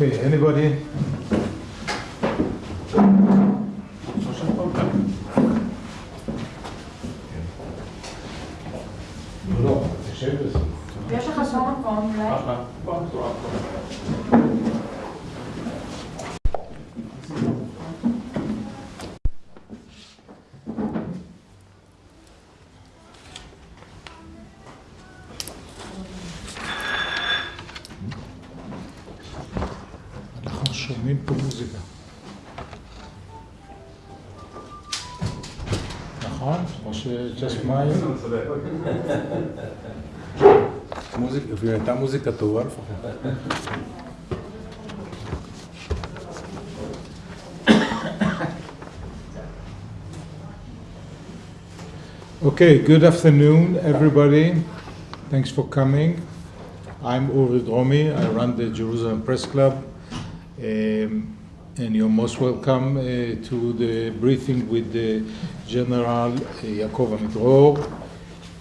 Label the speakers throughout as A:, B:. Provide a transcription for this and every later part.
A: Okay, anybody? Okay, good afternoon, everybody. Thanks for coming. I'm Uri Dromi. I run the Jerusalem Press Club. Um, and you're most welcome uh, to the briefing with the General uh, Yaakov Amidror,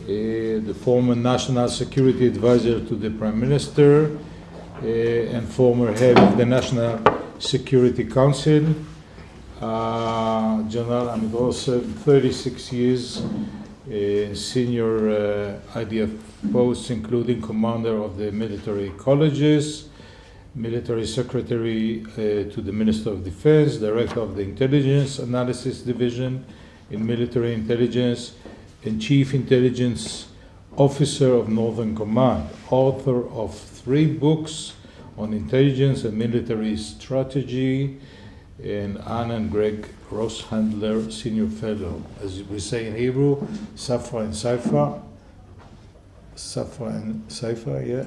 A: the former National Security Advisor to the Prime Minister uh, and former head of the National Security Council. Uh, General Amidror served 36 years in senior uh, IDF posts, including commander of the military colleges, military secretary uh, to the Minister of Defense, director of the Intelligence Analysis Division in military intelligence, and chief intelligence officer of Northern Command, author of three books on intelligence and military strategy, and Anna and Greg Rosshandler, senior fellow. As we say in Hebrew, Safra and Saifa. Safra and Saifa, yeah.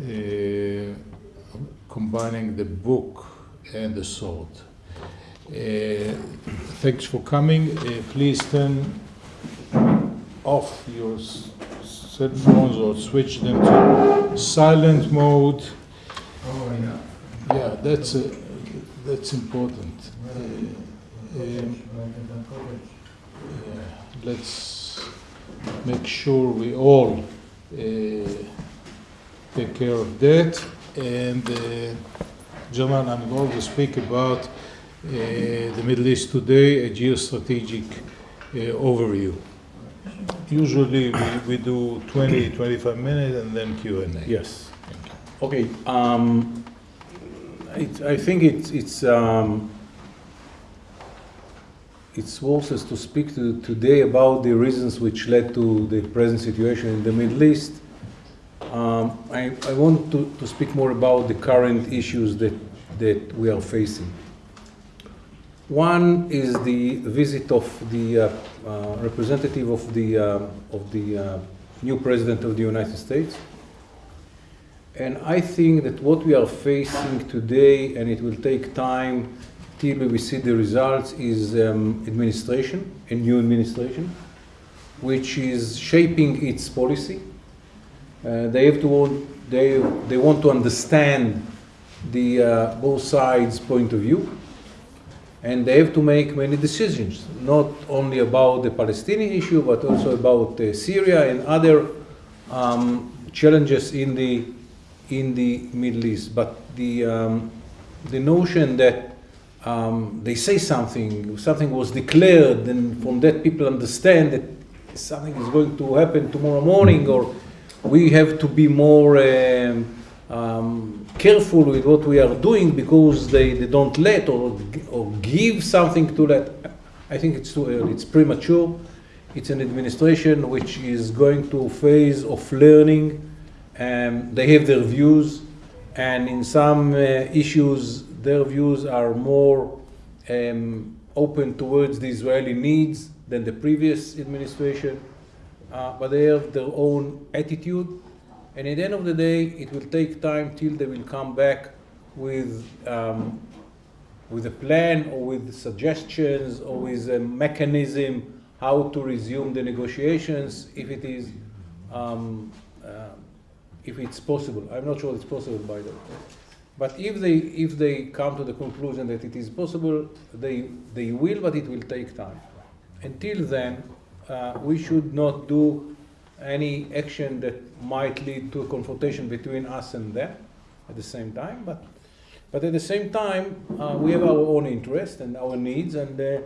A: Uh, combining the book and the sword. Uh, thanks for coming. Uh, please turn off your cell phones or switch them to silent mode. Yeah, that's uh, that's important. Uh, um, yeah, let's make sure we all uh, take care of that. And I'm going to speak about uh, the Middle East today, a geostrategic uh, overview. Usually we, we do 20, 25 minutes and then Q&A.
B: Yes. Okay. Um, it, I think it's it's um, it's worth us to speak to today about the reasons which led to the present situation in the Middle East. Um, I, I want to, to speak more about the current issues that that we are facing. One is the visit of the uh, uh, representative of the uh, of the new president of the United States. And I think that what we are facing today, and it will take time till we see the results, is um, administration, a new administration, which is shaping its policy. Uh, they have to want, they they want to understand the uh, both sides' point of view, and they have to make many decisions, not only about the Palestinian issue, but also about uh, Syria and other um, challenges in the in the Middle East. But the um, the notion that um, they say something, something was declared, and from that people understand that something is going to happen tomorrow morning, or we have to be more um, um, careful with what we are doing because they, they don't let or, or give something to let. I think it's too early, it's premature. It's an administration which is going to a phase of learning. Um, they have their views, and in some uh, issues, their views are more um, open towards the Israeli needs than the previous administration. Uh, but they have their own attitude, and at the end of the day, it will take time till they will come back with um, with a plan or with suggestions or with a mechanism how to resume the negotiations if it is um, uh, if it's possible. I'm not sure it's possible by the way. But if they if they come to the conclusion that it is possible, they they will, but it will take time. Until then, uh, we should not do any action that might lead to a confrontation between us and them at the same time. But But at the same time, uh, we have our own interests and our needs, and uh,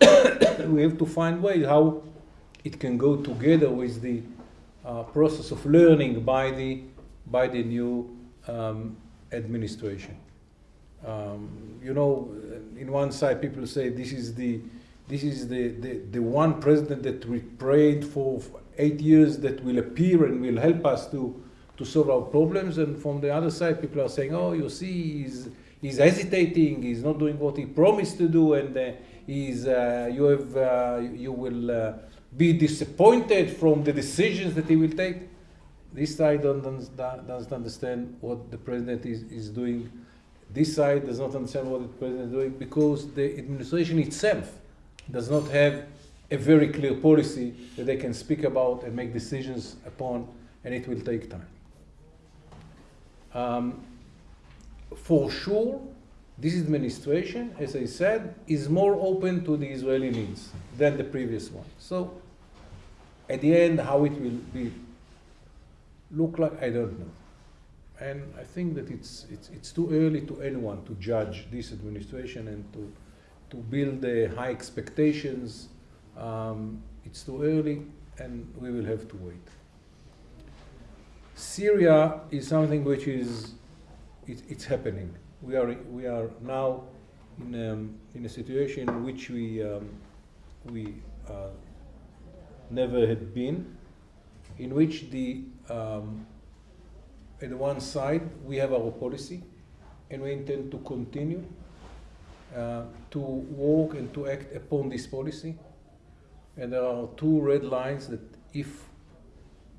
B: we have to find ways how it can go together with the uh, process of learning by the by the new um, administration. Um, you know, in one side, people say this is the this is the, the, the one president that we prayed for eight years that will appear and will help us to, to solve our problems. And from the other side, people are saying, oh, you see, he's, he's hesitating, he's not doing what he promised to do, and uh, he's, uh, you, have, uh, you will uh, be disappointed from the decisions that he will take. This side doesn't, doesn't understand what the president is, is doing. This side does not understand what the president is doing because the administration itself does not have a very clear policy that they can speak about and make decisions upon, and it will take time. Um, for sure, this administration, as I said, is more open to the Israeli needs than the previous one. So, at the end, how it will be look like, I don't know. And I think that it's, it's, it's too early to anyone to judge this administration and to to build uh, high expectations. Um, it's too early, and we will have to wait. Syria is something which is it, it's happening. We are we are now in um, in a situation in which we um, we uh, never had been, in which the um, at one side we have our policy, and we intend to continue uh, to work and to act upon this policy. And there are two red lines that if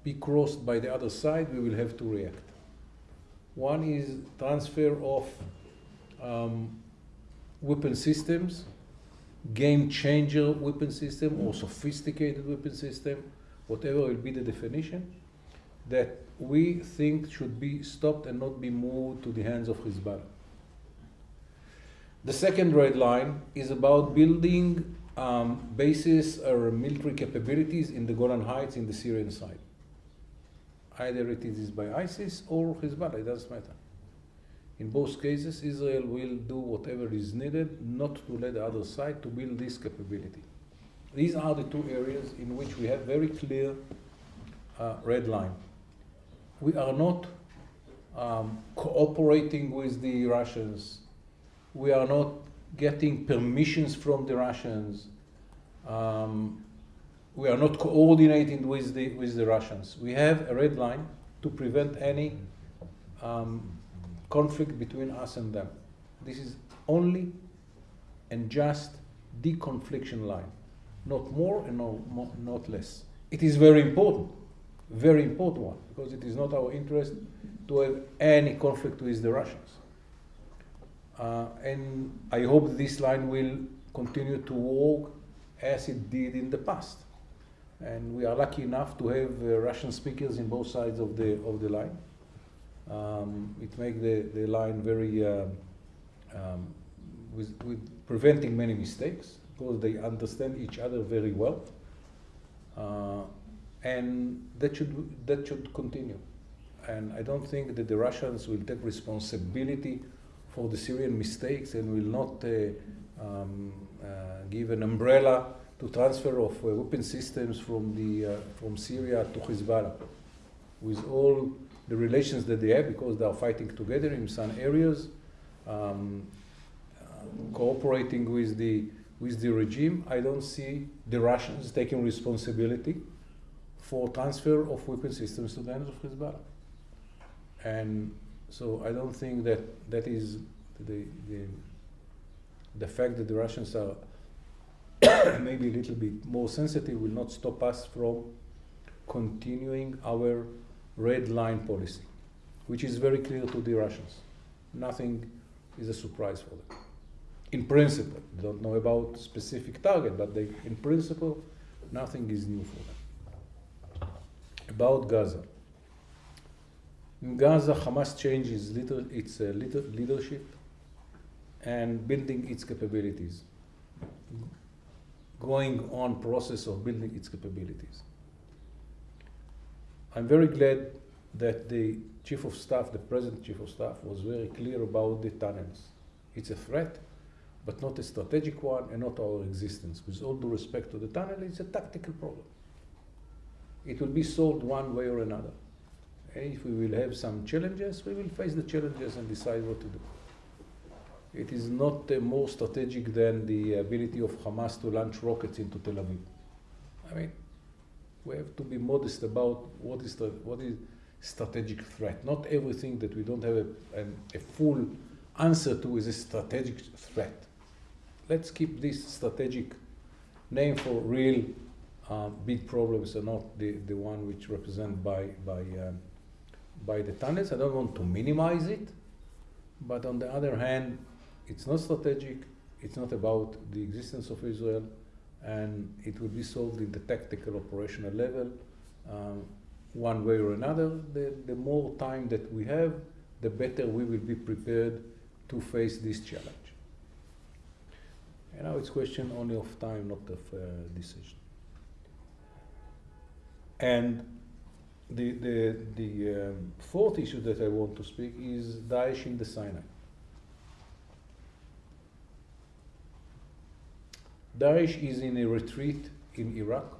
B: be crossed by the other side, we will have to react. One is transfer of um, weapon systems, game changer weapon system or sophisticated weapon system, whatever will be the definition, that we think should be stopped and not be moved to the hands of Hezbollah. The second red line is about building um, bases or military capabilities in the Golan Heights in the Syrian side. Either it is by ISIS or Hezbollah, it doesn't matter. In both cases, Israel will do whatever is needed not to let the other side to build this capability. These are the two areas in which we have very clear uh, red line. We are not um, cooperating with the Russians we are not getting permissions from the Russians. Um, we are not coordinating with the, with the Russians. We have a red line to prevent any um, conflict between us and them. This is only and just the confliction line, not more and no, not less. It is very important, very important one, because it is not our interest to have any conflict with the Russians. Uh, and I hope this line will continue to work as it did in the past. And we are lucky enough to have uh, Russian speakers in both sides of the, of the line. Um, it makes the, the line very, uh, um, with, with preventing many mistakes because they understand each other very well. Uh, and that should, that should continue. And I don't think that the Russians will take responsibility for the Syrian mistakes and will not uh, um, uh, give an umbrella to transfer of uh, weapon systems from, the, from Syria to Hezbollah. With all the relations that they have, because they are fighting together in some areas, um, cooperating with the with the regime, I don't see the Russians taking responsibility for transfer of weapon systems to the hands of Hezbollah. And so I don't think that that is the, the, the fact that the Russians are maybe a little bit more sensitive will not stop us from continuing our red line policy, which is very clear to the Russians. Nothing is a surprise for them. In principle, they don't know about specific target, but they, in principle, nothing is new for them. About Gaza. In Gaza, Hamas changes its uh, leadership and building its capabilities, going on process of building its capabilities. I'm very glad that the chief of staff, the present chief of staff, was very clear about the tunnels. It's a threat, but not a strategic one and not our existence. With all due respect to the tunnel, it's a tactical problem. It will be solved one way or another. If we will have some challenges, we will face the challenges and decide what to do. It is not uh, more strategic than the ability of Hamas to launch rockets into Tel Aviv. I mean, we have to be modest about what is the, what is strategic threat. Not everything that we don't have a, a, full answer to is a strategic threat. Let's keep this strategic name for real um, big problems and not the, the one which represented by, by, um, by the tunnels. I don't want to minimize it, but on the other hand, it's not strategic, it's not about the existence of Israel, and it will be solved in the tactical operational level um, one way or another. The, the more time that we have, the better we will be prepared to face this challenge. And now it's question only of time, not of uh, decision. And the, the, the um, fourth issue that I want to speak is Daesh in the Sinai. Daesh is in a retreat in Iraq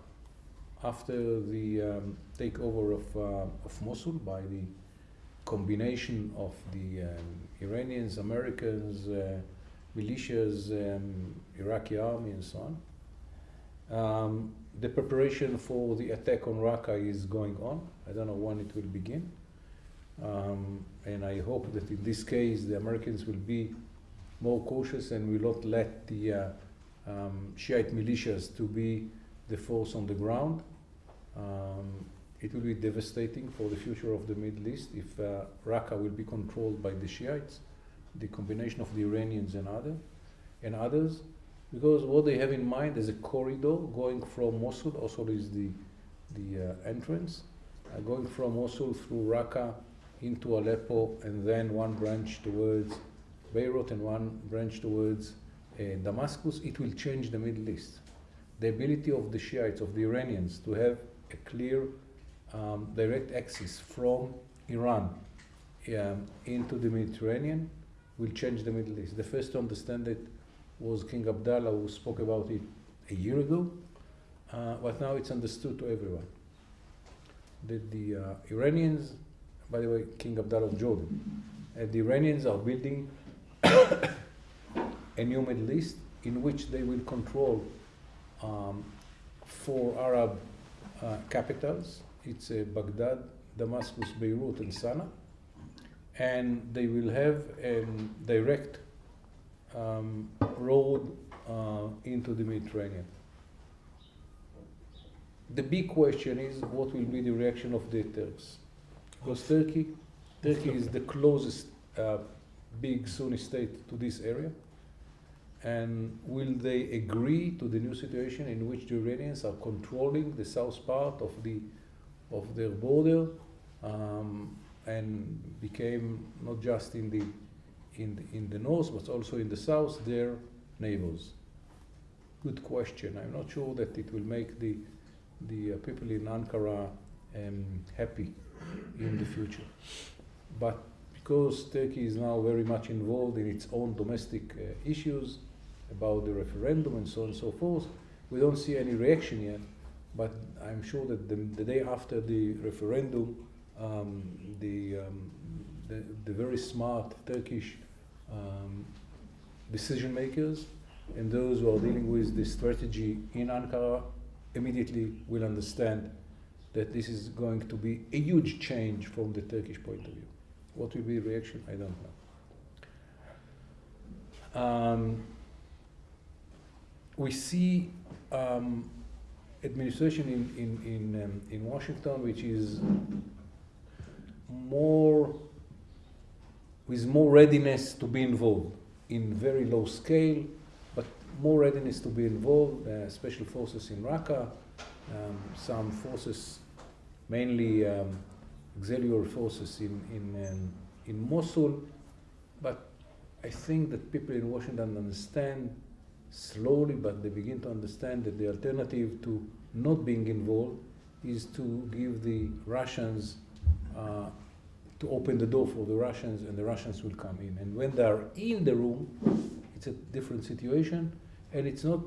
B: after the um, takeover of, uh, of Mosul by the combination of the um, Iranians, Americans, uh, militias, um, Iraqi army, and so on. The preparation for the attack on Raqqa is going on. I don't know when it will begin. Um, and I hope that in this case the Americans will be more cautious and will not let the uh, um, Shiite militias to be the force on the ground. Um, it will be devastating for the future of the Middle East if uh, Raqqa will be controlled by the Shiites, the combination of the Iranians and other and others, because what they have in mind is a corridor going from Mosul. Also, is the the uh, entrance uh, going from Mosul through Raqqa into Aleppo, and then one branch towards Beirut and one branch towards uh, Damascus. It will change the Middle East. The ability of the Shiites, of the Iranians, to have a clear um, direct access from Iran um, into the Mediterranean will change the Middle East. The first to understand it was King Abdullah, who spoke about it a year ago, uh, but now it's understood to everyone. That the uh, Iranians, by the way, King Abdullah of Jordan, uh, the Iranians are building a new Middle East in which they will control um, four Arab uh, capitals. It's uh, Baghdad, Damascus, Beirut, and Sana'a. And they will have a direct um, road uh, into the Mediterranean. The big question is what will be the reaction of the Turks? Because Turkey, Turkey is the closest uh, big Sunni state to this area. And will they agree to the new situation in which the Iranians are controlling the south part of the of their border um, and became not just in the in the, in the north but also in the south their neighbors? Good question. I'm not sure that it will make the the uh, people in Ankara um, happy in the future. But because Turkey is now very much involved in its own domestic uh, issues about the referendum and so on and so forth, we don't see any reaction yet. But I'm sure that the, the day after the referendum, um, the, um, the, the very smart Turkish um, decision makers and those who are dealing with the strategy in Ankara immediately will understand that this is going to be a huge change from the Turkish point of view. What will be the reaction? I don't know. Um, we see um, administration in, in, in, um, in Washington which is more with more readiness to be involved in very low scale, but more readiness to be involved, uh, special forces in Raqqa, um, some forces, mainly um, auxiliary forces in, in, um, in Mosul, but I think that people in Washington understand slowly, but they begin to understand that the alternative to not being involved is to give the Russians uh, to open the door for the Russians, and the Russians will come in. And when they are in the room, it's a different situation, and it's not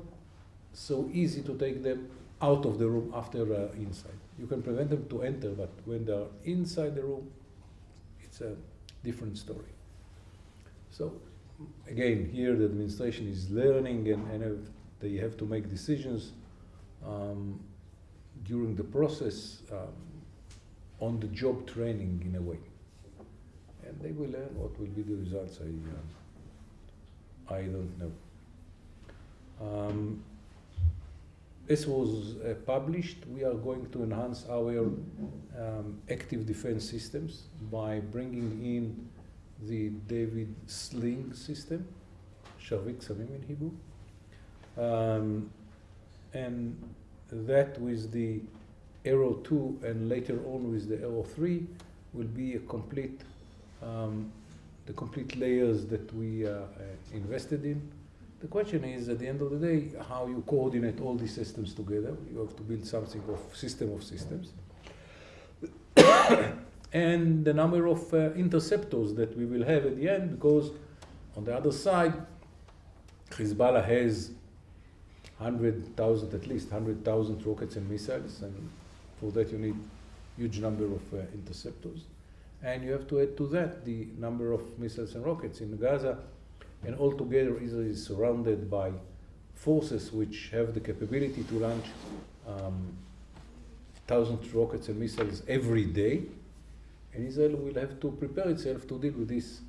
B: so easy to take them out of the room after uh, inside. You can prevent them to enter, but when they are inside the room, it's a different story. So again, here the administration is learning, and, and they have to make decisions um, during the process um, on the job training in a way. And they will learn what will be the results. I, uh, I don't know. Um, this was uh, published. We are going to enhance our um, active defense systems by bringing in the David Sling system, Shavik Samim in Hebrew, um, and that with the Arrow 2 and later on with the Arrow 3 will be a complete, um, the complete layers that we uh, uh, invested in. The question is, at the end of the day, how you coordinate all these systems together. You have to build something of system of systems. and the number of uh, interceptors that we will have at the end, because on the other side, Hezbollah has 100,000, at least 100,000 rockets and missiles, and for that you need huge number of uh, interceptors. And you have to add to that the number of missiles and rockets in Gaza, and altogether Israel is surrounded by forces which have the capability to launch um, thousands of rockets and missiles every day, and Israel will have to prepare itself to deal with this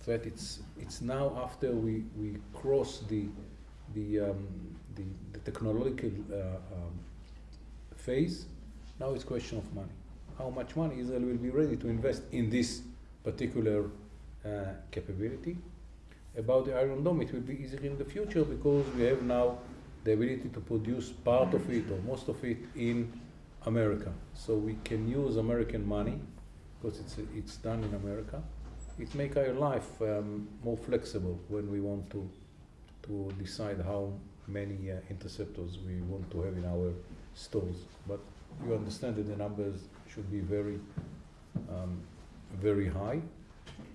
B: threat. It's, it's now after we, we cross the, the, um, the, the technological uh, um, phase, now it's question of money. How much money Israel will be ready to invest in this particular uh, capability. About the Iron Dome, it will be easier in the future because we have now the ability to produce part of it or most of it in America. So we can use American money because it's, it's done in America. It makes our life um, more flexible when we want to, to decide how many uh, interceptors we want to have in our stores. But you understand that the numbers should be very, um, very high,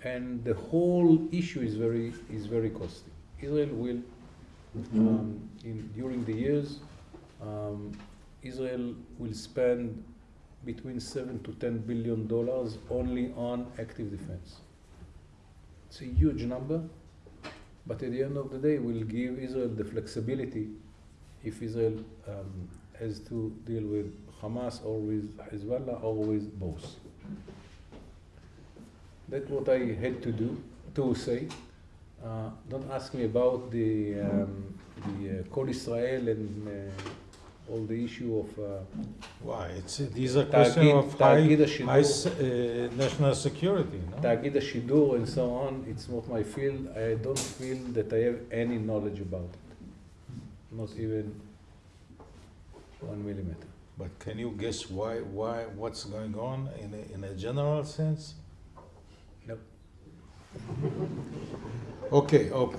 B: and the whole issue is very is very costly. Israel will, um, in during the years, um, Israel will spend between seven to ten billion dollars only on active defense. It's a huge number, but at the end of the day, we'll give Israel the flexibility if Israel um, has to deal with Hamas or with Hezbollah or with both. That's what I had to do, to say. Uh, don't ask me about the, um, the uh, Israel and uh, all the issue of. Uh,
A: Why? It's, these are questions of high, high uh, national security. No?
B: Tagid Shidur and so on. It's not my field. I don't feel that I have any knowledge about it. Not even one millimeter.
A: But can you guess why, why, what's going on in a, in a general sense?
B: No.
A: Okay, okay.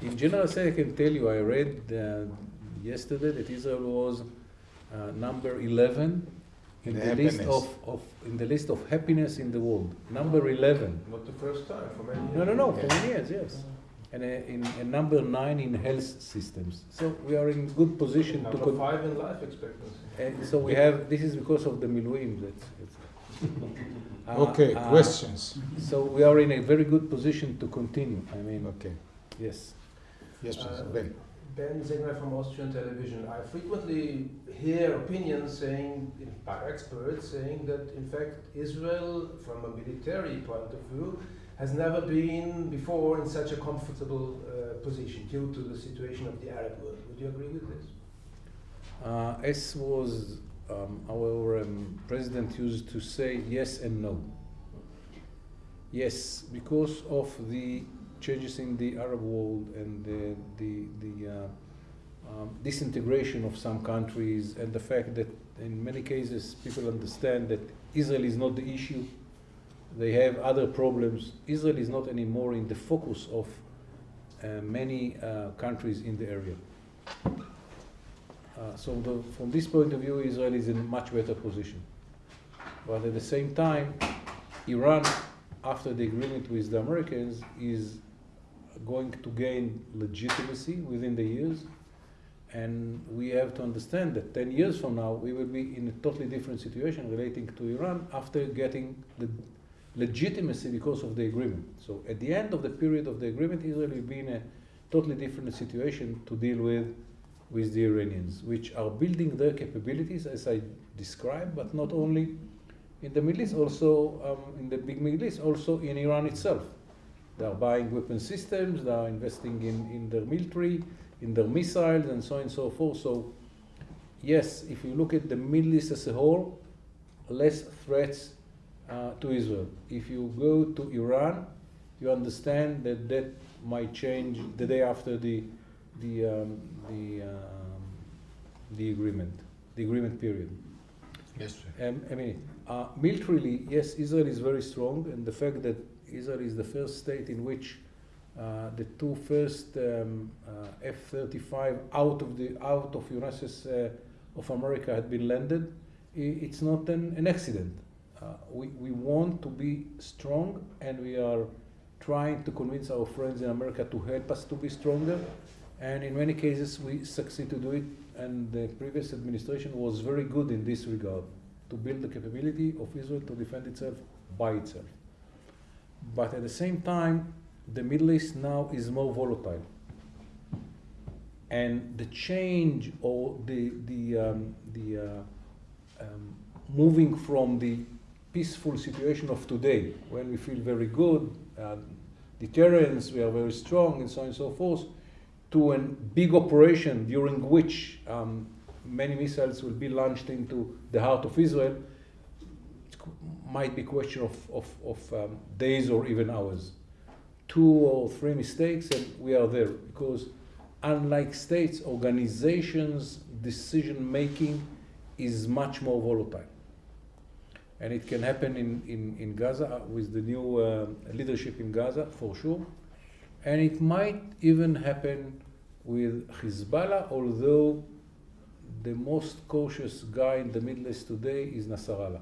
B: In general, say I can tell you, I read uh, yesterday that Israel was uh, number 11 in
A: The
B: the, list of, of in the list of happiness in the world. Number 11.
C: Not the first time, for many years.
B: No, no, no, for many years, yes. And uh, in and number nine in health systems. So we are in good position to.
C: Number
B: con-
C: five in life expectancy.
B: And so we have. This is because of the Miluim. That's. that's Uh,
A: Okay,
B: uh,
A: questions?
B: So we are in a very good position to continue. I mean,
A: Okay,
B: yes.
A: yes, please,
D: Uh,
A: Ben.
D: Ben Zegner from Austrian television. I frequently hear opinions saying, by experts, saying that in fact Israel, from a military point of view, has never been before in such a comfortable uh, position due to the situation of the Arab world. Would you agree with this?
B: Uh, was um, our um, president used to say yes and no. Yes, because of the changes in the Arab world and the, the, the uh, um, disintegration of some countries and the fact that in many cases people understand that Israel is not the issue. They have other problems. Israel is not anymore in the focus of uh, many uh, countries in the area. Uh, so the, from this point of view, Israel is in a much better position. But at the same time, Iran, after the agreement with the Americans, is going to gain legitimacy within the years. And we have to understand that 10 years from now, we will be in a totally different situation relating to Iran after getting the legitimacy because of the agreement. So at the end of the period of the agreement, Israel will be in a totally different situation to deal with with the Iranians, which are building their capabilities as I described, but not only in the Middle East, also um, in the big Middle East, also in Iran itself. They are buying weapon systems, they are investing in, in their military, in their missiles, and so on and so forth. So, yes, if you look at the Middle East as a whole, less threats uh, to Israel. If you go to Iran, you understand that that might change the day after the the um, the um, the agreement, the agreement period.
A: Yes, sir.
B: Um, I mean, uh, militarily, yes, Israel is very strong, and the fact that Israel is the first state in which uh, the two first um, uh, F-35 out of the out of UNSS uh, of America had been landed, it's not an, an accident. Uh, we, we want to be strong, and we are trying to convince our friends in America to help us to be stronger. And in many cases, we succeed to do it. And the previous administration was very good in this regard to build the capability of Israel to defend itself by itself. But at the same time, the Middle East now is more volatile. And the change or the, the, um, the uh, um, moving from the peaceful situation of today, when we feel very good, uh, deterrence, we are very strong, and so on and so forth, to a big operation during which um, many missiles will be launched into the heart of Israel, it might be a question of, of, of um, days or even hours. Two or three mistakes, and we are there. Because unlike states, organizations' decision making is much more volatile. And it can happen in, in, in Gaza with the new uh, leadership in Gaza, for sure. And it might even happen with Hezbollah, although the most cautious guy in the Middle East today is Nasrallah,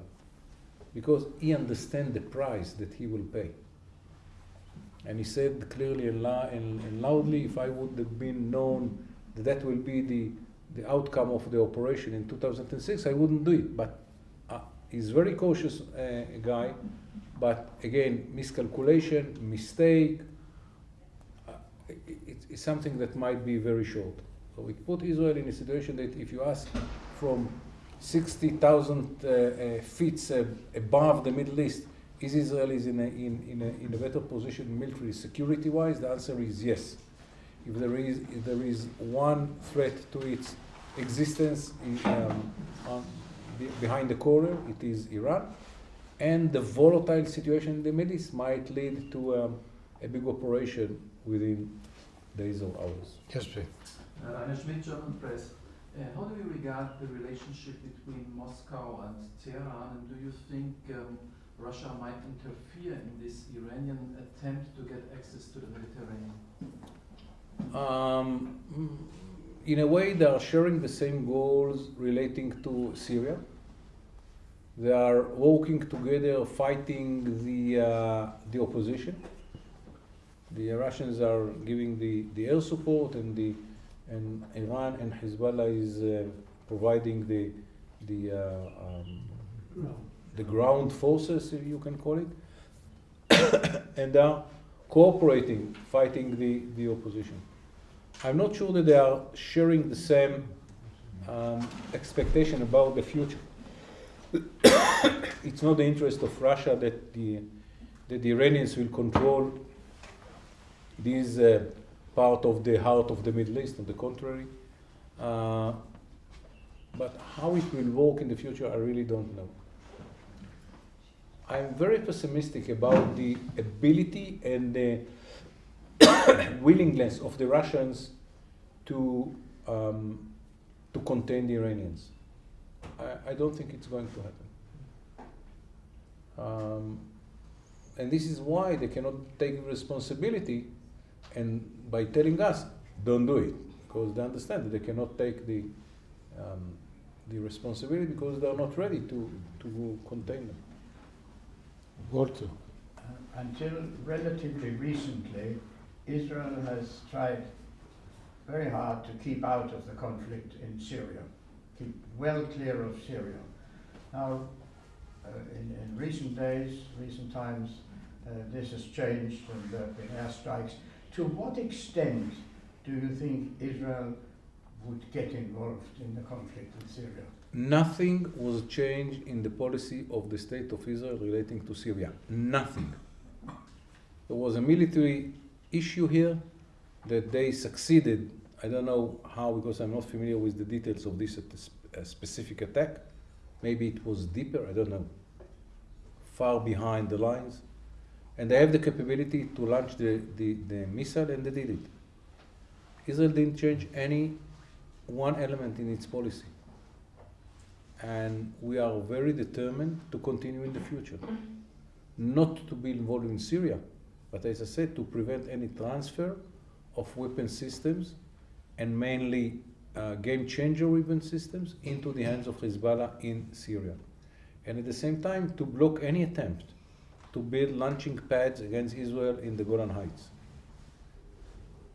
B: because he understands the price that he will pay. And he said clearly and, loudly, if I would have been known that that will be the, the outcome of the operation in 2006, I wouldn't do it. But uh, he's very cautious uh, guy, but again, miscalculation, mistake, it's something that might be very short. So it put Israel in a situation that if you ask from 60,000 uh, uh, feet uh, above the Middle East, is Israel is in a, in, in, a, in a better position military security wise? The answer is yes. If there is, if there is one threat to its existence um, on, behind the corner, it is Iran. And the volatile situation in the Middle East might lead to um, a big operation within days or hours.
A: Yes, please.
E: Uh, Rainer Schmidt, German Press. Uh, how do you regard the relationship between Moscow and Tehran, and do you think um, Russia might interfere in this Iranian attempt to get access to the Mediterranean?
B: Um, in a way, they are sharing the same goals relating to Syria. They are working together, fighting the uh, the opposition. The Russians are giving the, the air support, and the and Iran and Hezbollah is uh, providing the the uh, um, the ground forces, if you can call it, and are cooperating, fighting the, the opposition. I'm not sure that they are sharing the same um, expectation about the future. it's not the interest of Russia that the, that the Iranians will control this uh, part of the heart of the Middle East, on the contrary. Uh, but how it will work in the future, I really don't know. I'm very pessimistic about the ability and the willingness of the Russians to um, to contain the Iranians. I, I, don't think it's going to happen. Um, and this is why they cannot take responsibility and by telling us, don't do it, because they understand that they cannot take the, um, the responsibility because they're not ready to, to contain them.
A: Walter.
F: Uh, Until relatively recently, Israel has tried very hard to keep out of the conflict in Syria, keep well clear of Syria. Now, uh, in, in recent days, recent times, uh, this has changed and there have been airstrikes. To what extent do you think Israel would get involved in the conflict in Syria?
B: Nothing was changed in the policy of the state of Israel relating to Syria. Nothing. There was a military issue here that they succeeded. I don't know how because I'm not familiar with the details of this specific attack. Maybe it was deeper, I don't know. Far behind the lines. And they have the capability to launch the, the, the missile and they did it. Israel didn't change any one element in its policy and we are very determined to continue in the future. Not to be involved in Syria, but as I said, to prevent any transfer of weapon systems and mainly uh, game changer weapon systems into the hands of Hezbollah in Syria. And at the same time, to block any attempt to build launching pads against Israel in the Golan Heights.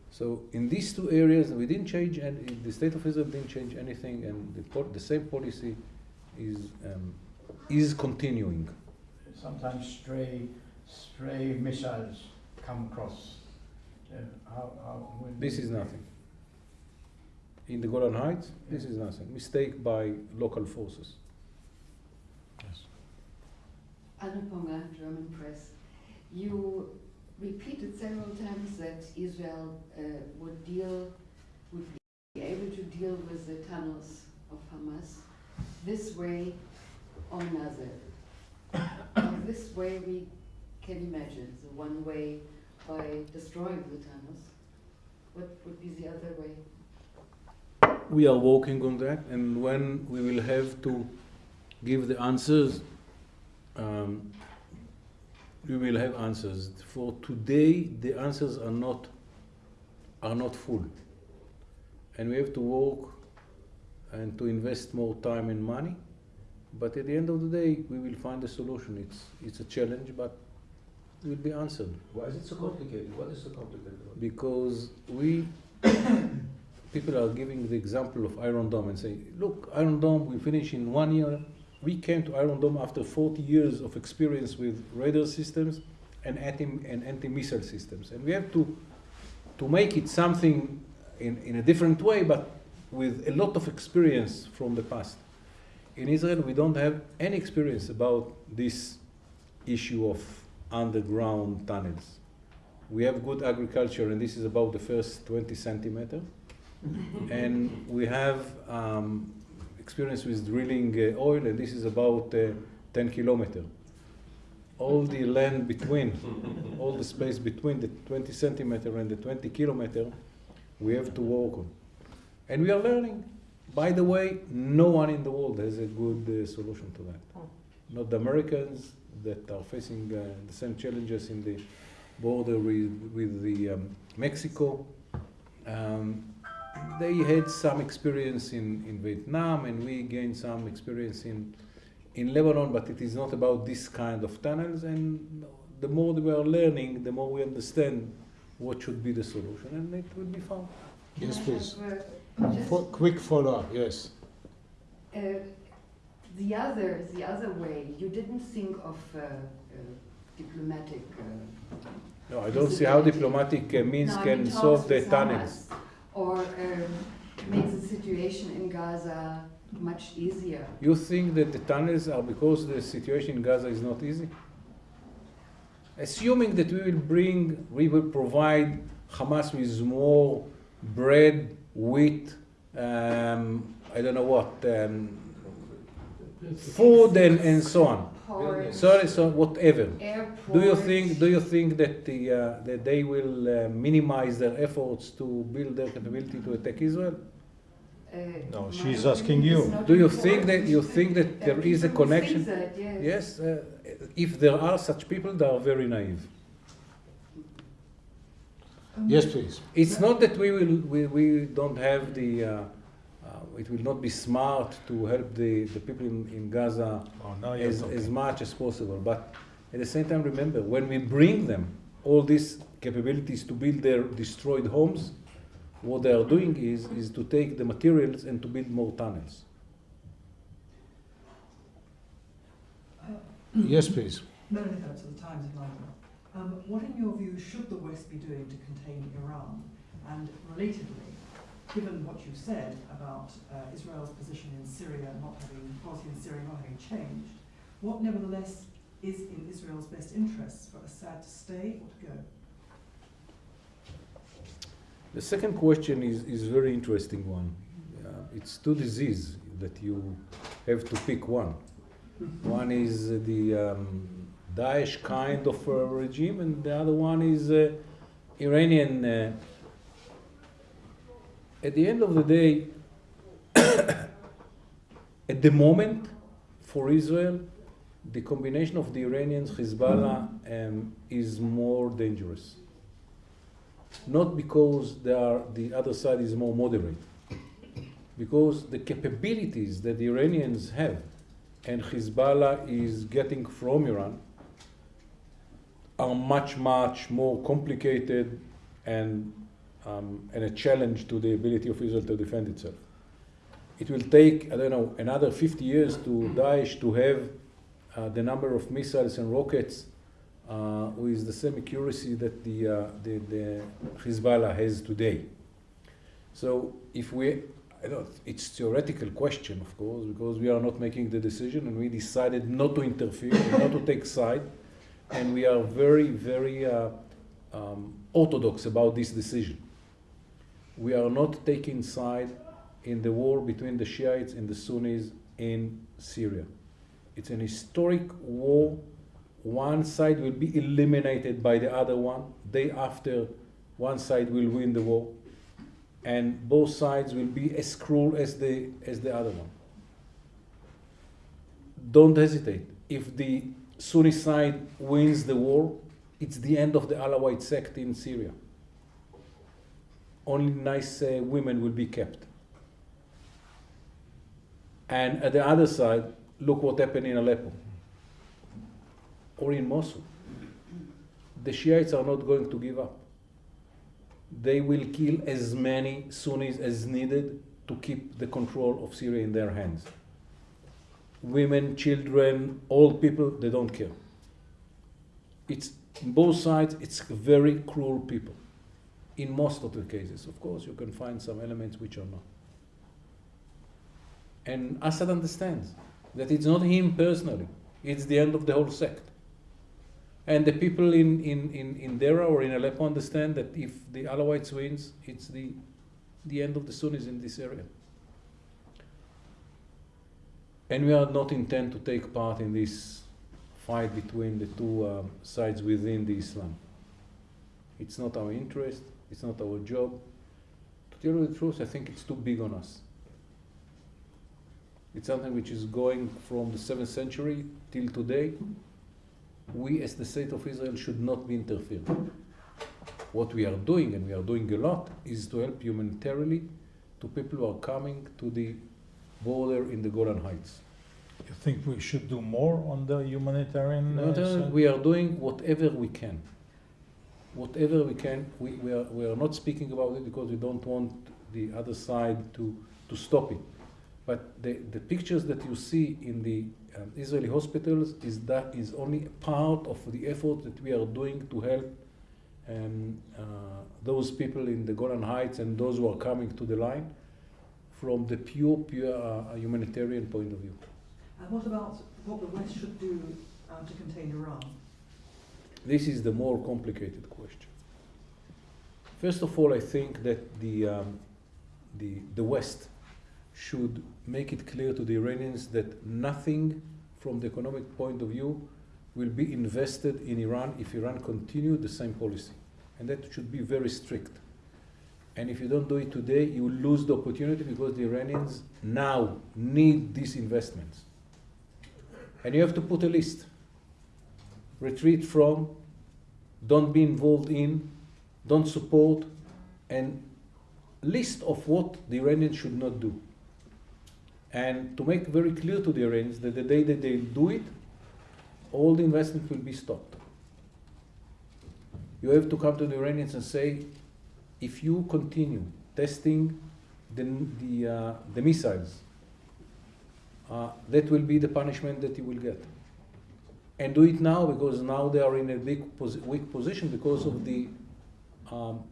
B: So in these two areas, we didn't change, and the state of Israel didn't change anything, and the, the same policy is um, is continuing.
F: Sometimes stray, stray missiles come across. Uh, how, how,
B: This is nothing. In the Golan Heights, this is nothing. Mistake by local forces.
G: Anna Ponga, German press. You repeated several times that Israel uh, would deal, would be able to deal with the tunnels of Hamas this way or another. This way we can imagine, the one way by destroying the tunnels. What would be the other way?
B: We are working on that, and when we will have to give the answers, um, we will have answers. For today, the answers are not are not full, and we have to work and to invest more time and money. But at the end of the day, we will find a solution. It's it's a challenge, but it will be answered
D: Why is it so complicated? What is so complicated
B: because we people are giving the example of Iron Dome and say, look, Iron Dome we finish in one year. We came to Iron Dome after 40 years of experience with radar systems and anti and anti-missile systems, and we have to to make it something in, in a different way, but with a lot of experience from the past. In Israel, we don't have any experience about this issue of underground tunnels. We have good agriculture, and this is about the first 20 centimeter. and we have um, experience with drilling uh, oil, and this is about uh, 10 kilometer. All the land between, all the space between the 20 centimeter and the 20 kilometer, we have to work on. And we are learning. By the way, no one in the world has a good uh, solution to that. Not the Americans that are facing uh, the same challenges in the border with, with the um, Mexico. Um, they had some experience in, in Vietnam, and we gained some experience in, in Lebanon, but it is not about this kind of tunnels. And the more we are learning, the more we understand what should be the solution, and it will be found.
A: Yes, please.
G: have, uh,
A: quick follow-up, yes.
G: uh, the other, the other way, you didn't think of uh, uh, diplomatic uh,
B: No, I don't see how diplomatic uh, means
G: No,
B: can solve the
G: with
B: tunnels.
G: Or um, make the situation in Gaza much easier.
B: You think that the tunnels are because the situation in Gaza is not easy? Assuming that we will bring, we will provide Hamas with more bread, wheat, um, I don't know what, um, food and, and so on.
G: Ports,
B: Sorry, so whatever.
G: airports.
B: Do you think? Do you think that the uh, that they will uh, minimize their efforts to build their capability to attack Israel?
G: uh,
A: No, she's asking you.
B: Do you think that you think that
G: Uh,
B: there is a
G: people who think
B: connection?
G: that, yes.
B: Yes, uh, if there are such people, they are very naive.
A: Yes, please.
B: It's not that we will we, we don't have the. Uh, it will not be smart to help the, the people in, in Gaza
A: Oh, now you're
B: as, as much as possible. But At the same time, remember, when we bring them all these capabilities to build their destroyed homes, what they are doing is, is to take the materials and to build more tunnels.
A: Yes, please.
H: Melanie Phillips of the Times of London. Um, what, in your view, should the West be doing to contain Iran? And relatedly, given what you said about uh, Israel's position in Syria not having, policy in Syria not having changed, what nevertheless is in Israel's best interests for Assad to stay or to go?
B: The second question is, is a very interesting one. Uh, it's two diseases that you have to pick one. One is uh, the um, Daesh kind of uh, regime, and the other one is uh, Iranian. At the end of the day, at the moment, for Israel, the combination of the Iranians, Hezbollah, um, is more dangerous. Not because are, the other side is more moderate, because the capabilities that the Iranians have and Hezbollah is getting from Iran are much, much more complicated and, um, and a challenge to the ability of Israel to defend itself. It will take, I don't know, another 50 years to Daesh to have uh, the number of missiles and rockets uh, with the same accuracy that the, uh, the, the Hezbollah has today. So if we I don't, it's a theoretical question, of course, because we are not making the decision and we decided not to interfere, not to take side, and we are very, very uh, um, orthodox about this decision. We are not taking side in the war between the Shiites and the Sunnis in Syria. It's an historic war. One side will be eliminated by the other one. Day after, one side will win the war and both sides will be as cruel as the as the other one. Don't hesitate. If the Sunni side wins the war, it's the end of the Alawite sect in Syria. Only nice uh, women will be kept. And at the other side, look what happened in Aleppo or in Mosul. The Shiites are not going to give up they will kill as many Sunnis as needed to keep the control of Syria in their hands. Women, children, old people, they don't care. It's both sides, it's very cruel people. In most of the cases, of course, you can find some elements which are not. And Assad understands that it's not him personally, it's the end of the whole sect. And the people in, in, in, in Dera or in Aleppo understand that if the Alawites wins, it's the, the end of the Sunnis in this area. And we are not intent to take part in this fight between the two um, sides within the Islam. It's not our interest, it's not our job. To tell you the truth, I think it's too big on us. It's something which is going from the 7th century till today we as the state of Israel should not be interfered. What we are doing, and we are doing a lot, is to help humanitarily to people who are coming to the border in the Golan Heights.
A: You think we should do more on the humanitarian uh, side?
B: we are doing whatever we can. Whatever we can, we, we, are, we are not speaking about it because we don't want the other side to, to stop it. But the, the pictures that you see in the um, Israeli hospitals is that is only part of the effort that we are doing to help um, uh, those people in the Golan Heights and those who are coming to the line from the pure, pure uh, humanitarian point of view.
H: And what about what the West should do um, to contain Iran?
B: This is the more complicated question. First of all, I think that the, um, the, the West should make it clear to the Iranians that nothing from the economic point of view will be invested in Iran if Iran continue the same policy. And that should be very strict. And if you don't do it today, you lose the opportunity because the Iranians now need these investments. And you have to put a list. Retreat from, don't be involved in, don't support, and list of what the Iranians should not do and to make very clear to the Iranians that the day that they do it, all the investment will be stopped. You have to come to the Iranians and say, if you continue testing the, the, uh, the missiles, uh, that will be the punishment that you will get. And do it now because now they are in a posi- weak position because of the um,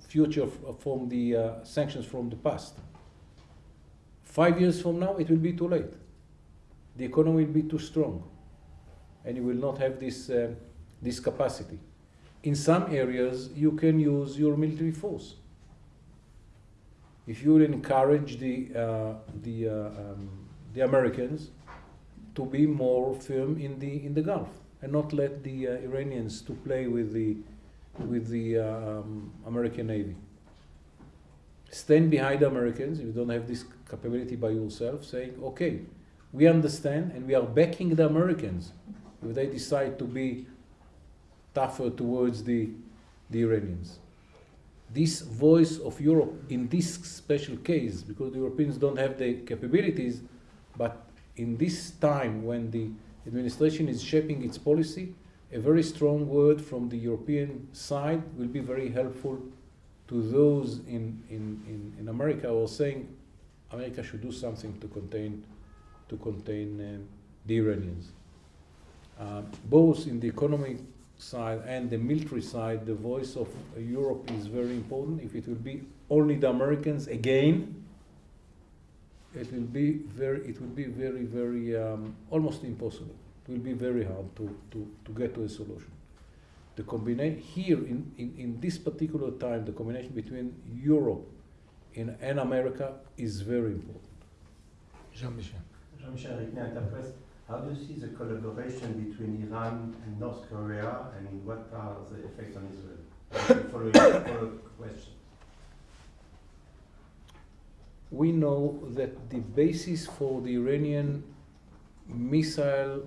B: future from the uh, sanctions from the past. Five years from now, it will be too late. The economy will be too strong, and you will not have this, uh, this capacity. In some areas, you can use your military force. If you encourage the, uh, the, uh, um, the Americans to be more firm in the, in the Gulf and not let the uh, Iranians to play with the, with the uh, um, American Navy. Stand behind Americans if you don't have this capability by yourself, saying, okay, we understand and we are backing the Americans if they decide to be tougher towards the, the Iranians. This voice of Europe in this special case, because the Europeans don't have the capabilities, but in this time when the administration is shaping its policy, a very strong word from the European side will be very helpful to those in, in, in, in America who are saying America should do something to contain, to contain um, the Iranians. Uh, both in the economic side and the military side, the voice of Europe is very important. If it will be only the Americans again, it will be very, it will be very, very um, almost impossible. It will be very hard to, to, to get to a solution. The combination here in, in, in this particular time, the combination between Europe in, and America is very important.
A: Jean-Michel.
I: Jean-Michel Rignan, Interpress. How do you see the collaboration between Iran and North Korea, and what are the effects on Israel? Following follow question.
B: We know that the basis for the Iranian missile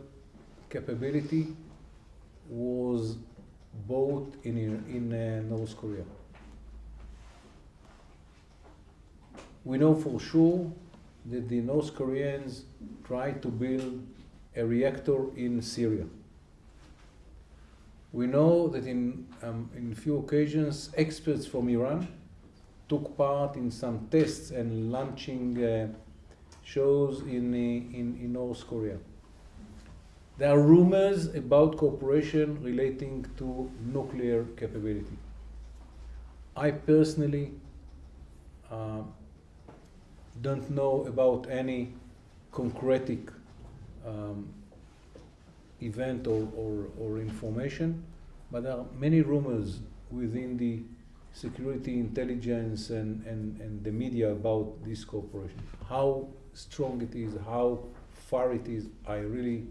B: capability was both in, in uh, North Korea. We know for sure that the North Koreans tried to build a reactor in Syria. We know that in, um, in few occasions, experts from Iran took part in some tests and launching uh, shows in, uh, in, in North Korea. There are rumors about cooperation relating to nuclear capability. I personally uh, don't know about any concretic um, event or, or, or information, but there are many rumors within the security intelligence and, and, and the media about this cooperation. How strong it is, how far it is, I really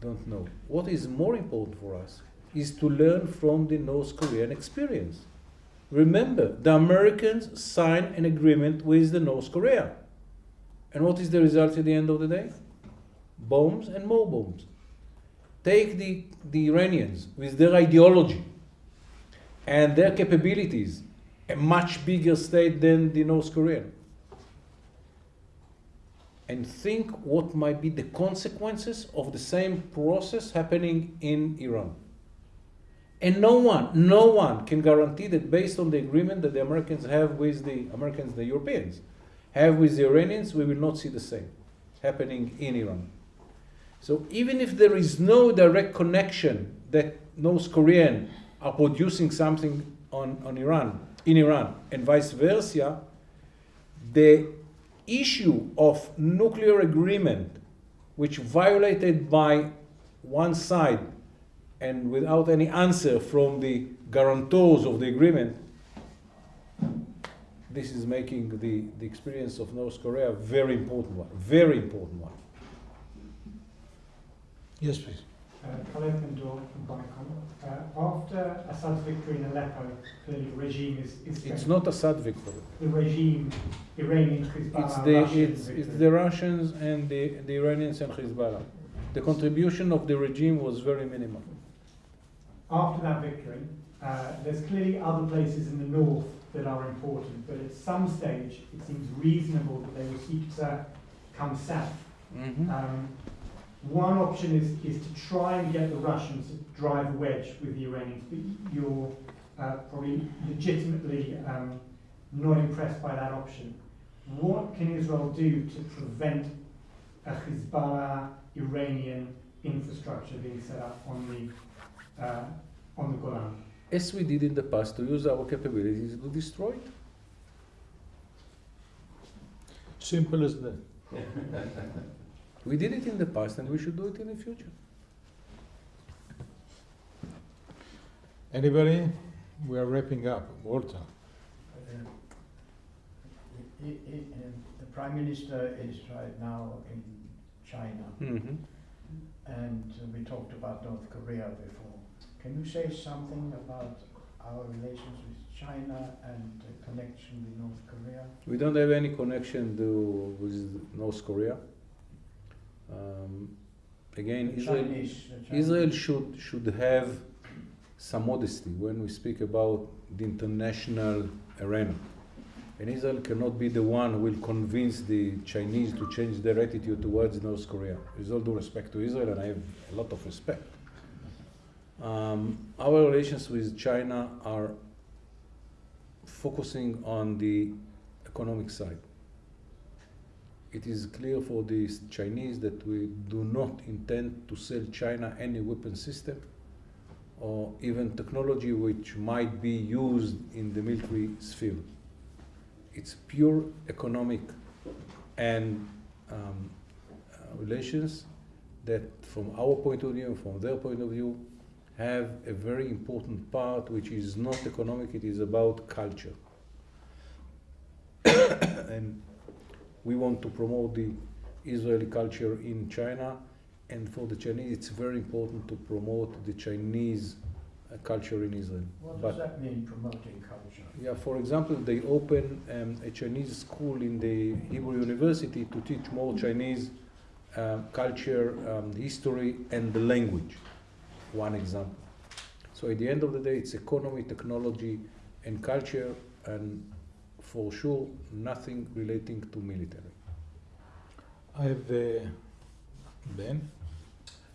B: don't know. What is more important for us is to learn from the North Korean experience. Remember, the Americans signed an agreement with the North Korea. And what is the result at the end of the day? Bombs and more bombs. Take the, the Iranians with their ideology and their capabilities, a much bigger state than the North Korean. And think what might be the consequences of the same process happening in Iran. And no one, no one can guarantee that based on the agreement that the Americans have with the Americans, the Europeans, have with the Iranians, we will not see the same happening in Iran. So even if there is no direct connection that North Korean are producing something on, on Iran, in Iran, and vice versa, the issue of nuclear agreement, which violated by one side and without any answer from the guarantors of the agreement, this is making the, the experience of North Korea a very important one, very important one.
A: Yes, please.
J: Uh, Khaled Mendor from Bonacom. Uh, after Assad's victory in Aleppo, clearly the regime is, is
B: It's not Assad victory.
J: the regime, Iranian Hezbollah,
B: It's the,
J: Russian
B: it's, it's the Russians and the, the Iranians and Hezbollah. The contribution of the regime was very minimal.
J: After that victory, uh, there's clearly other places in the north that are important, but at some stage it seems reasonable that they will seek to come south.
B: Mhm.
J: Um, One option is, is to try and get the Russians to drive a wedge with the Iranians, but you're uh, probably legitimately um, not impressed by that option. What can Israel do to prevent a Hezbollah Iranian infrastructure being set up on the uh, on the Golan?
B: As we did in the past, to use our capabilities to destroy it.
A: Simple as that.
B: We did it in the past and we should do it in the future.
A: Anybody? We are wrapping up. Walter.
F: Uh, i- i- um, The Prime Minister is right now in China,
B: Mm-hmm.
F: and uh, we talked about North Korea before. Can you say something about our relations with China and the connection with North Korea?
B: We don't have any connection to, with North Korea. Um, again, Israel,
F: Chinese, the Chinese-
B: Israel should, should have some modesty when we speak about the international arena. And Israel cannot be the one who will convince the Chinese to change their attitude towards North Korea. With all due respect to Israel, and I have a lot of respect. Um, our relations with China are focusing on the economic side. It is clear for the Chinese that we do not intend to sell China any weapon system or even technology which might be used in the military sphere. It's pure economic and um, uh, relations that, from our point of view, from their point of view, have a very important part which is not economic, it is about culture. and we want to promote the Israeli culture in China, and for the Chinese, it's very important to promote the Chinese uh, culture in Israel.
F: What
B: But-
F: does that mean, promoting culture?
B: yeah, for example, they open um, a Chinese school in the Hebrew University to teach more Chinese um, culture, um, history, and the language. One example. So at the end of the day, it's economy, technology, and culture, and for sure, nothing relating to military.
A: I have uh, Ben.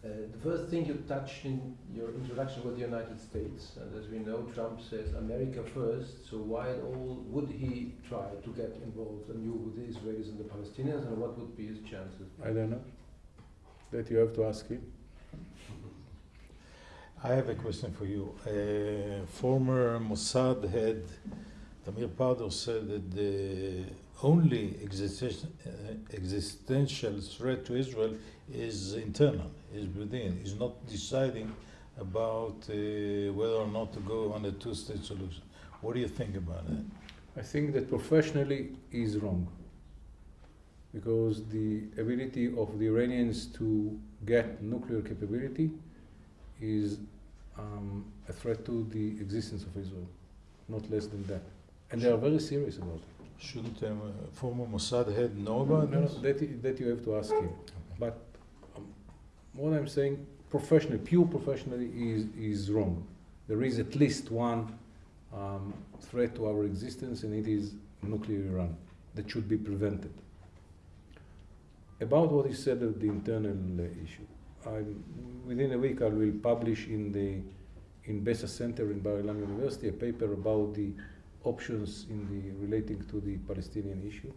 D: Uh, the first thing you touched in your introduction was the United States, and as we know, Trump says America first. So why at all would he try to get involved anew with the Israelis and the Palestinians, and what would be his chances?
B: I don't know. That you have to ask him.
A: I have a question for you. Uh, former Mossad head Tamir Pardo said that the only existential, uh, existential threat to Israel is internal, is within. Is not deciding about uh, whether or not to go on a two-state solution. What do you think about that?
B: I think that professionally is wrong. Because the ability of the Iranians to get nuclear capability is um, a threat to the existence of Israel, not less than that. And they are very serious about it.
A: Shouldn't um, a former Mossad head know about
B: No, no,
A: this?
B: that, that you have to ask him. But um, what I'm saying, professionally, pure professionally, is, is wrong. There is at least one um, threat to our existence, and it is nuclear Iran that should be prevented. About what you said of the internal uh, issue, I'm, within a week I will publish in the in Besa Center in Bar Ilan University a paper about the options in the relating to the Palestinian issue.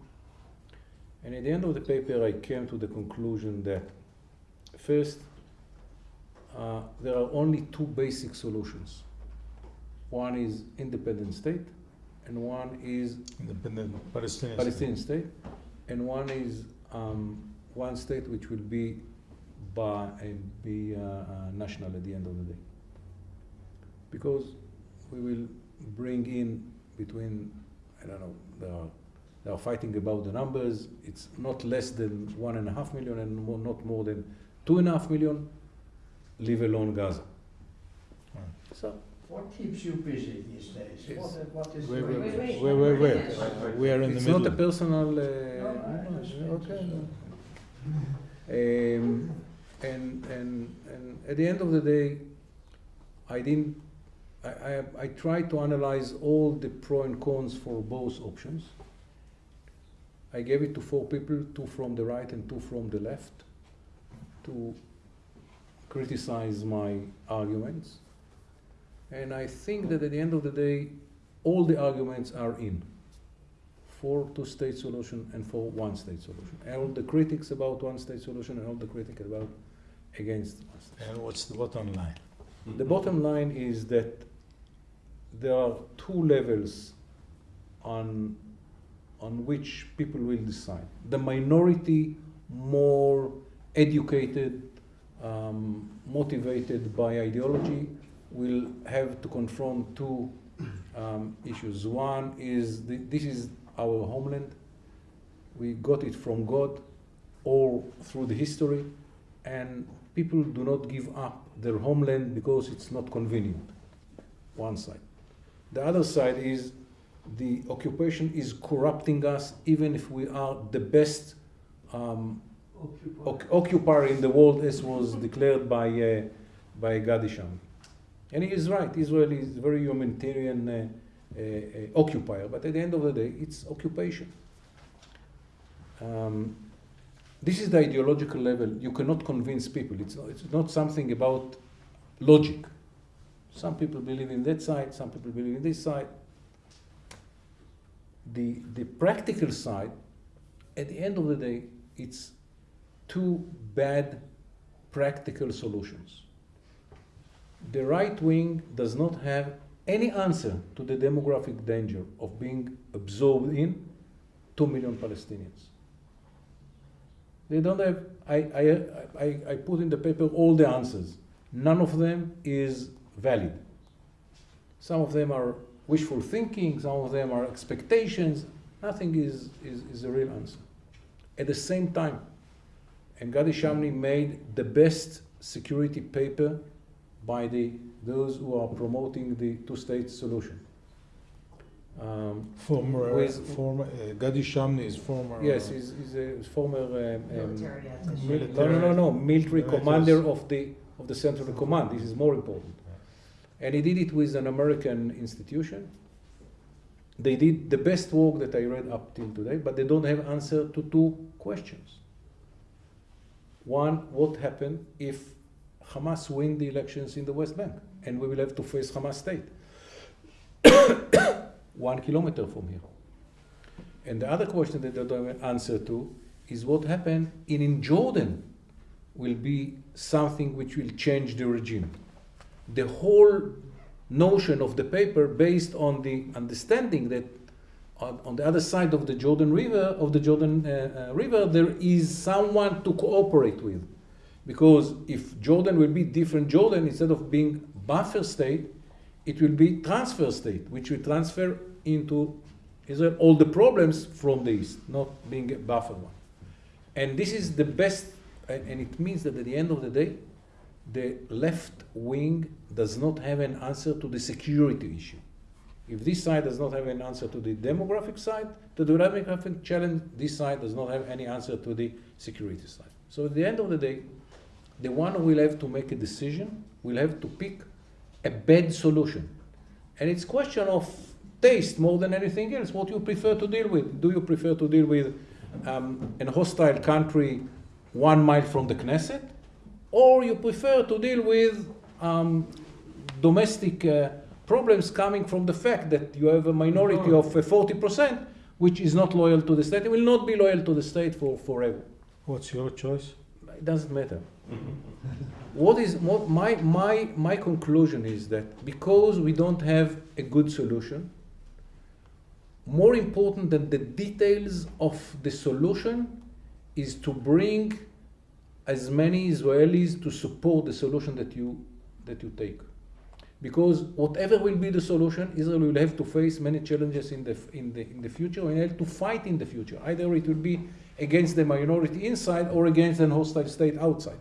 B: And at the end of the paper, I came to the conclusion that first, uh, there are only two basic solutions. One is independent state, and one is
A: Independent Palestinian.
B: Palestinian state, and one is um, one state which will be by and be uh, uh, national at the end of the day. Because we will bring in between I don't know they are they are fighting about the numbers. It's not less than one and a half million, and more, not more than two and a half million. Leave alone Gaza.
A: Right.
B: So
F: What keeps you busy these days?
B: Yes.
F: What, what is
A: wait, wait,
K: wait.
A: We are in the middle.
B: it's not a personal. Uh,
F: I
B: no, okay. no. Um, and, and, and at the end of the day, I didn't, I, I, I tried to analyze all the pro and cons for both options. I gave it to four people, two from the right and two from the left, to criticize my arguments. And I think that at the end of the day, all the arguments are in for two-state solution and for one-state solution. And all the critics about one-state solution and all the critics about against one-state.
A: And what's the bottom line?
B: The bottom line is that there are two levels on, on which people will decide. The minority, more educated, um, motivated by ideology, will have to confront two um, issues. One is this is our homeland. We got it from God or through the history, and people do not give up their homeland because it's not convenient. One side. The other side is the occupation is corrupting us, even if we are the best um, oc- occupier in the world, as was declared by uh, by Gadi Shamni. And he is right. Israel is a very humanitarian uh, uh, uh, occupier, but at the end of the day, it's occupation. Um, this is the ideological level. You cannot convince people. It's not, it's not something about logic. Some people believe in that side, some people believe in this side. The, the practical side, at the end of the day, it's two bad practical solutions. The right wing does not have any answer to the demographic danger of being absorbed in 2 million Palestinians. They don't have, I, I, I, I put in the paper all the answers. None of them is valid. Some of them are wishful thinking, some of them are expectations. Nothing is, is, is a real answer. At the same time, and Gadi Shamni made the best security paper by the, those who are promoting the two-state solution. Um,
A: Former,
B: With-
A: former, uh, Gadi Shamni is former.
B: yes,
A: uh,
B: he's, he's a former um, um,
H: Military
A: Mil-
B: no, no, no, no, military
A: Military.
B: commander of the of the Central Command. This is more important. And he did it with an American institution. They did the best work that I read up till today, but they don't have answer to two questions. One, what happened if Hamas win the elections in the West Bank, and we will have to face Hamas state, one kilometer from here. And the other question that they don't have answer to is what happened in, in Jordan will be something which will change the regime. The whole notion of the paper based on the understanding that on, the other side of the Jordan River, of the Jordan uh, uh, River, there is someone to cooperate with. Because if Jordan will be different Jordan, instead of being buffer state, it will be transfer state, which will transfer into Israel all the problems from the east, not being a buffer one. And this is the best, and, and it means that at the end of the day, the left wing does not have an answer to the security issue. If this side does not have an answer to the demographic side, the demographic challenge, this side does not have any answer to the security side. So at the end of the day, the one who will have to make a decision will have to pick a bad solution. And it's question of taste more than anything else. What you prefer to deal with? Do you prefer to deal with um, a hostile country one mile from the Knesset, or you prefer to deal with um, domestic uh, problems coming from the fact that you have a minority of uh, 40% which is not loyal to the state. It will not be loyal to the state for forever.
A: What's your choice?
B: It doesn't matter. what is what my my my conclusion is that because we don't have a good solution, more important than the details of the solution is to bring as many Israelis to support the solution that you that you take. Because whatever will be the solution, Israel will have to face many challenges in the in the in the future and have to fight in the future. Either it will be against the minority inside or against an hostile state outside.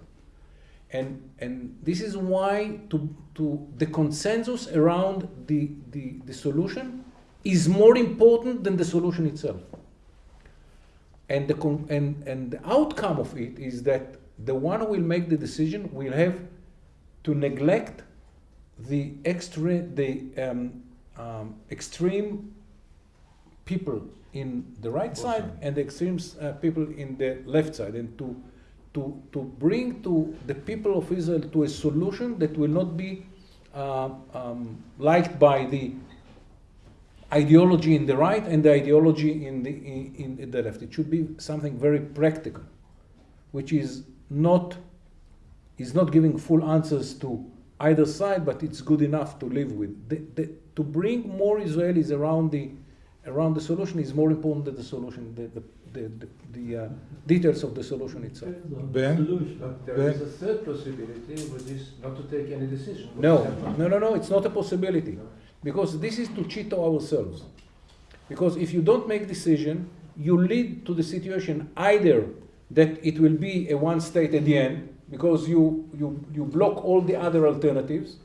B: And and this is why to to the consensus around the, the, the solution is more important than the solution itself. And the and, and the outcome of it is that the one who will make the decision will have to neglect the extra the um, um, extreme people in the right side and the extreme uh, people in the left side and to to, to bring to the people of Israel to a solution that will not be uh, um, liked by the ideology in the right and the ideology in the, in, in the left. It should be something very practical, which is not, is not giving full answers to either side, but it's good enough to live with. The, the, to bring more Israelis around the, around the solution is more important than the solution, the, the, the, the, the uh, details of the solution itself.
A: Ben?
D: But there
A: Ben?
D: is a third possibility, which is not to take any decision.
B: No, no, no, no, it's not a possibility. Because this is to cheat ourselves. Because if you don't make decision, you lead to the situation either that it will be a one state at the end because you, you, you block all the other alternatives,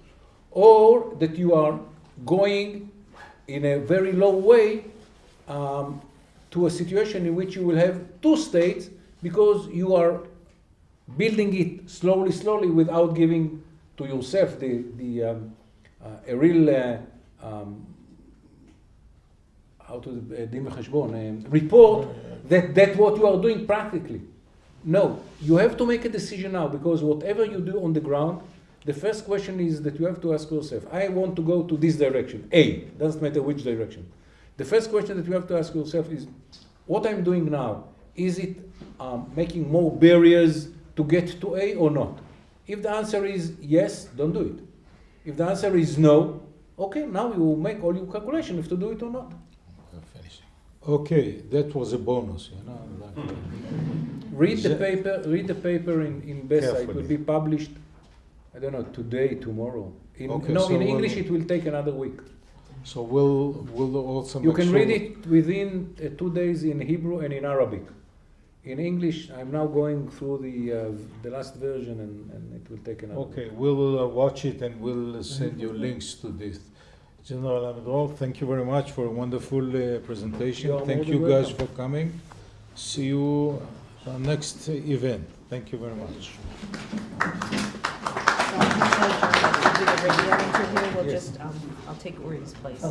B: or that you are going in a very low way um, to a situation in which you will have two states because you are building it slowly, slowly without giving to yourself the, the, um, uh, a real uh, um, how to uh, um, report that that's what you are doing practically. No, you have to make a decision now because whatever you do on the ground, the first question is that you have to ask yourself, I want to go to this direction, A, doesn't matter which direction. The first question that you have to ask yourself is, what I'm doing now, is it um, making more barriers to get to A or not? If the answer is yes, don't do it. If the answer is no, okay, now you will make all your calculation if to do it or not.
A: Okay, that was a bonus, you know. like-
B: Read the paper. Read the paper in in Besa. It will be published. I don't know today, tomorrow. In,
A: Okay,
B: no,
A: so
B: in
A: we'll-
B: English it will take another week.
A: So we'll, we'll also
B: You can
A: sure-
B: read it within uh, two days in Hebrew and in Arabic. In English, I'm now going through the uh, the last version, and, and it will take another.
A: Okay, we'll uh, watch it and we'll send you links to this. General Amidror, thank you very much for a wonderful uh, presentation.
B: You
A: Thank you
B: than
A: guys
B: welcome.
A: for coming. See you uh, next event. Thank you very much.
K: So I'm gonna do the radio interview, we'll
B: Yes.
K: just, um, I'll take Uri's place.